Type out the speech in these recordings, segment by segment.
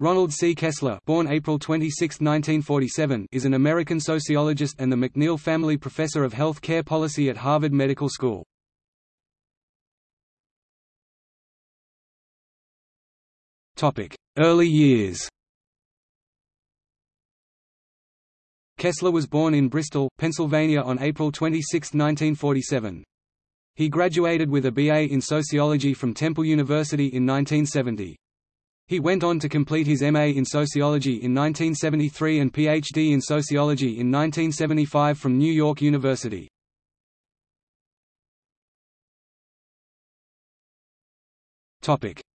Ronald C. Kessler born April 26, 1947, is an American sociologist and the McNeil Family Professor of Health Care Policy at Harvard Medical School. Early years Kessler was born in Bristol, Pennsylvania on April 26, 1947. He graduated with a BA in sociology from Temple University in 1970. He went on to complete his MA in Sociology in 1973 and PhD in Sociology in 1975 from New York University.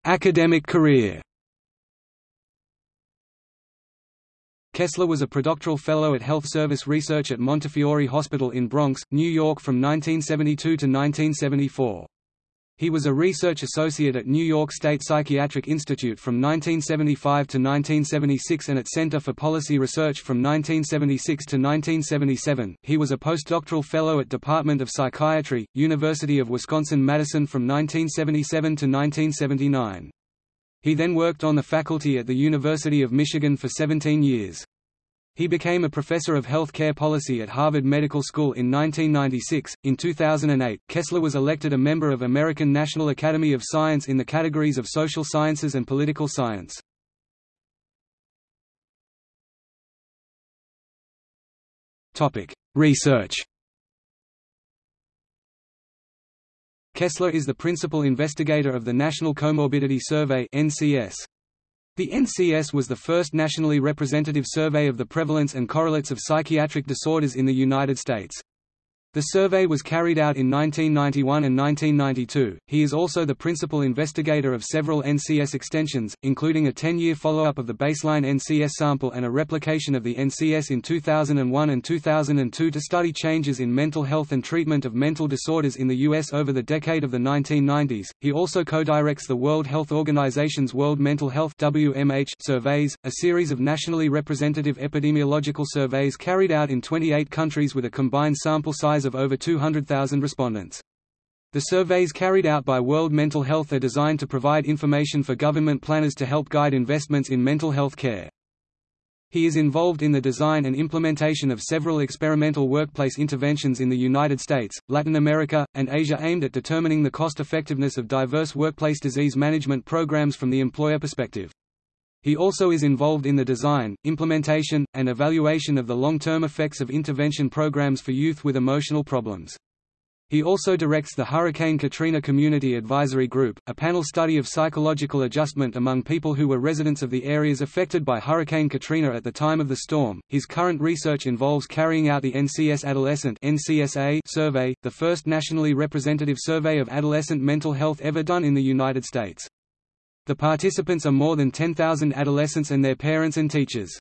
Academic career Kessler was a predoctoral fellow at Health Service Research at Montefiore Hospital in Bronx, New York from 1972 to 1974. He was a research associate at New York State Psychiatric Institute from 1975 to 1976 and at Center for Policy Research from 1976 to 1977. He was a postdoctoral fellow at Department of Psychiatry, University of Wisconsin-Madison from 1977 to 1979. He then worked on the faculty at the University of Michigan for 17 years. He became a professor of health care policy at Harvard Medical School in 1996. In 2008, Kessler was elected a member of American National Academy of Science in the categories of social sciences and political science. Topic: Research. Kessler is the principal investigator of the National Comorbidity Survey (NCS). The NCS was the first nationally representative survey of the prevalence and correlates of psychiatric disorders in the United States. The survey was carried out in 1991 and 1992. He is also the principal investigator of several NCS extensions, including a 10-year follow-up of the baseline NCS sample and a replication of the NCS in 2001 and 2002 to study changes in mental health and treatment of mental disorders in the U.S. over the decade of the 1990s. He also co-directs the World Health Organization's World Mental Health (WMH) surveys, a series of nationally representative epidemiological surveys carried out in 28 countries with a combined sample size size of over 200,000 respondents. The surveys carried out by World Mental Health are designed to provide information for government planners to help guide investments in mental health care. He is involved in the design and implementation of several experimental workplace interventions in the United States, Latin America, and Asia aimed at determining the cost-effectiveness of diverse workplace disease management programs from the employer perspective. He also is involved in the design, implementation, and evaluation of the long-term effects of intervention programs for youth with emotional problems. He also directs the Hurricane Katrina Community Advisory Group, a panel study of psychological adjustment among people who were residents of the areas affected by Hurricane Katrina at the time of the storm. His current research involves carrying out the NCS Adolescent (NCSA) survey, the first nationally representative survey of adolescent mental health ever done in the United States. The participants are more than 10,000 adolescents and their parents and teachers.